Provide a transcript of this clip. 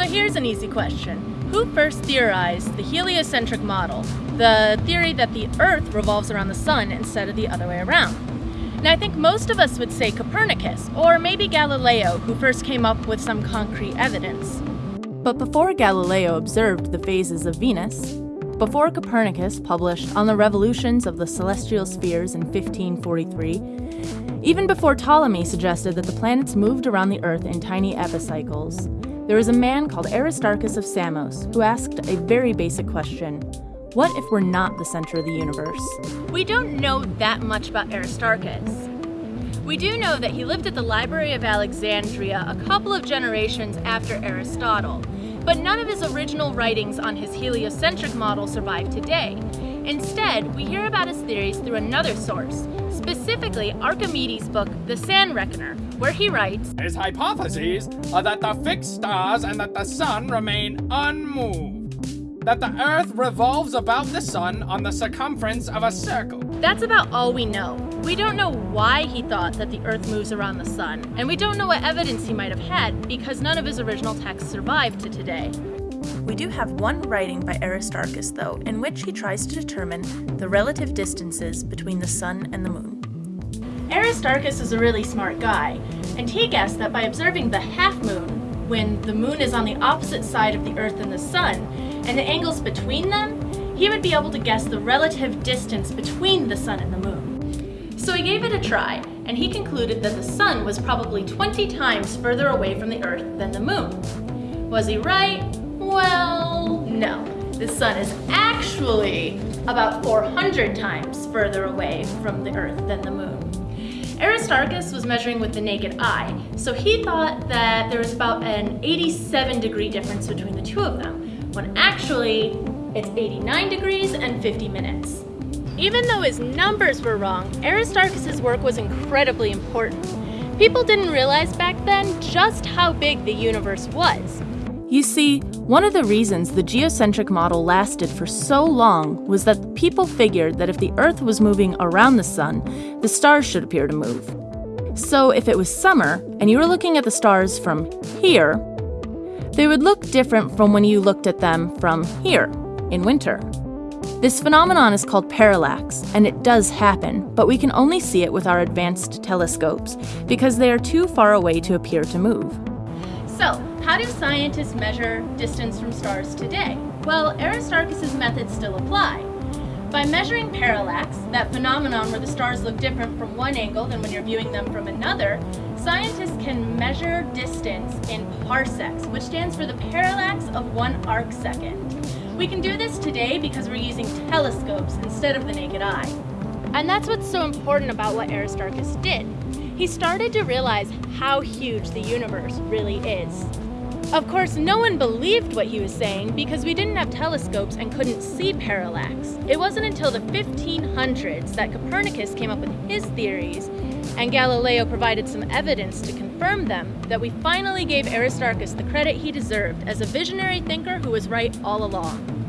So here's an easy question. Who first theorized the heliocentric model, the theory that the Earth revolves around the Sun instead of the other way around? Now, I think most of us would say Copernicus, or maybe Galileo, who first came up with some concrete evidence. But before Galileo observed the phases of Venus, before Copernicus published On the Revolutions of the Celestial Spheres in 1543, even before Ptolemy suggested that the planets moved around the Earth in tiny epicycles, there was a man called Aristarchus of Samos who asked a very basic question What if we're not the center of the universe? We don't know that much about Aristarchus. We do know that he lived at the Library of Alexandria a couple of generations after Aristotle, but none of his original writings on his heliocentric model survive today. Instead, we hear about his theories through another source, specifically Archimedes' book, The Sand Reckoner, where he writes His hypotheses are that the fixed stars and that the sun remain unmoved. That the Earth revolves about the sun on the circumference of a circle. That's about all we know. We don't know why he thought that the Earth moves around the sun, and we don't know what evidence he might have had because none of his original texts survive to today. We do have one writing by Aristarchus, though, in which he tries to determine the relative distances between the sun and the moon. Aristarchus is a really smart guy, and he guessed that by observing the half moon, when the moon is on the opposite side of the Earth and the sun, and the angles between them, he would be able to guess the relative distance between the sun and the moon. So he gave it a try, and he concluded that the sun was probably 20 times further away from the Earth than the moon. Was he right? Well, no. The sun is actually about 400 times further away from the Earth than the moon. Aristarchus was measuring with the naked eye, so he thought that there was about an 87 degree difference between the two of them, when actually it's 89 degrees and 50 minutes. Even though his numbers were wrong, Aristarchus' work was incredibly important. People didn't realize back then just how big the universe was. You see, one of the reasons the geocentric model lasted for so long was that people figured that if the Earth was moving around the Sun, the stars should appear to move. So if it was summer and you were looking at the stars from here, they would look different from when you looked at them from here in winter. This phenomenon is called parallax, and it does happen, but we can only see it with our advanced telescopes because they are too far away to appear to move. So, how do scientists measure distance from stars today? Well, Aristarchus' methods still apply. By measuring parallax, that phenomenon where the stars look different from one angle than when you're viewing them from another, scientists can measure distance in parsecs, which stands for the parallax of one arc second. We can do this today because we're using telescopes instead of the naked eye. And that's what's so important about what Aristarchus did he started to realize how huge the universe really is. Of course, no one believed what he was saying because we didn't have telescopes and couldn't see parallax. It wasn't until the 1500s that Copernicus came up with his theories and Galileo provided some evidence to confirm them that we finally gave Aristarchus the credit he deserved as a visionary thinker who was right all along.